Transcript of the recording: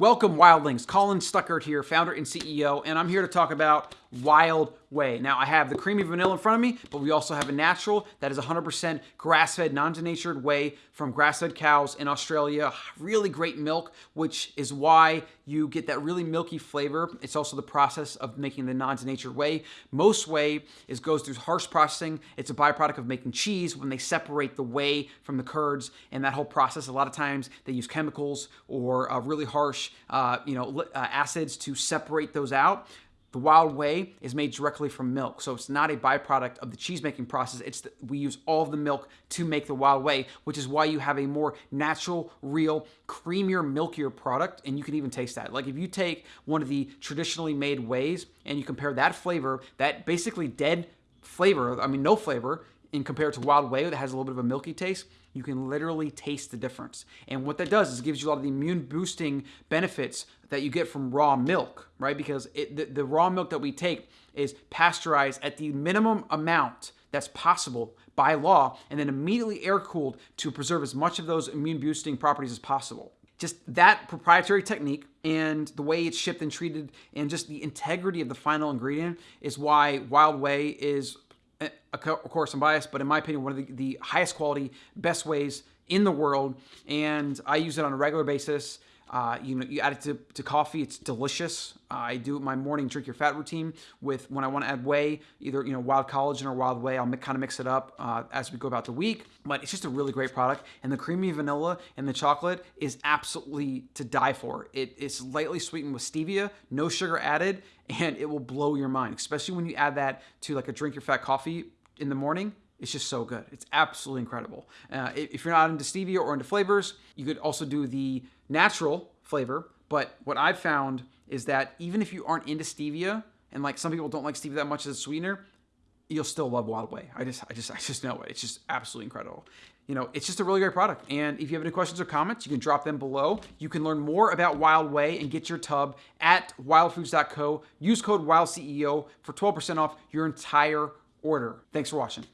Welcome, Wildlings. Colin Stuckert here, founder and CEO, and I'm here to talk about Wild Whey. Now, I have the creamy vanilla in front of me, but we also have a natural that is 100% grass-fed, non-denatured whey from grass-fed cows in Australia. Really great milk, which is why you get that really milky flavor. It's also the process of making the non-denatured whey. Most whey is goes through harsh processing. It's a byproduct of making cheese when they separate the whey from the curds, and that whole process, a lot of times they use chemicals or uh, really harsh, uh, you know, uh, acids to separate those out. The wild whey is made directly from milk, so it's not a byproduct of the cheese making process. It's the, we use all of the milk to make the wild whey, which is why you have a more natural, real, creamier, milkier product, and you can even taste that. Like if you take one of the traditionally made wheys and you compare that flavor, that basically dead flavor, I mean no flavor, in compared to wild whey that has a little bit of a milky taste, you can literally taste the difference. And what that does is gives you a lot of the immune boosting benefits that you get from raw milk, right? Because it, the, the raw milk that we take is pasteurized at the minimum amount that's possible by law and then immediately air cooled to preserve as much of those immune boosting properties as possible just that proprietary technique and the way it's shipped and treated and just the integrity of the final ingredient is why Wild Whey is Eh, of course I'm biased, but in my opinion, one of the, the highest quality, best wheys in the world. And I use it on a regular basis. Uh, you know, you add it to, to coffee. It's delicious. Uh, I do my morning drink your fat routine with when I want to add whey, either you know wild collagen or wild whey. I'll kind of mix it up uh, as we go about the week. But it's just a really great product, and the creamy vanilla and the chocolate is absolutely to die for. It is lightly sweetened with stevia, no sugar added, and it will blow your mind, especially when you add that to like a drink your fat coffee in the morning. It's just so good. It's absolutely incredible. Uh, if you're not into stevia or into flavors, you could also do the natural flavor. But what I've found is that even if you aren't into stevia, and like some people don't like stevia that much as a sweetener, you'll still love Wild Whey. I just, I just, I just know it. It's just absolutely incredible. You know, it's just a really great product. And if you have any questions or comments, you can drop them below. You can learn more about Wild Whey and get your tub at wildfoods.co. Use code WILDCEO for 12% off your entire order. Thanks for watching.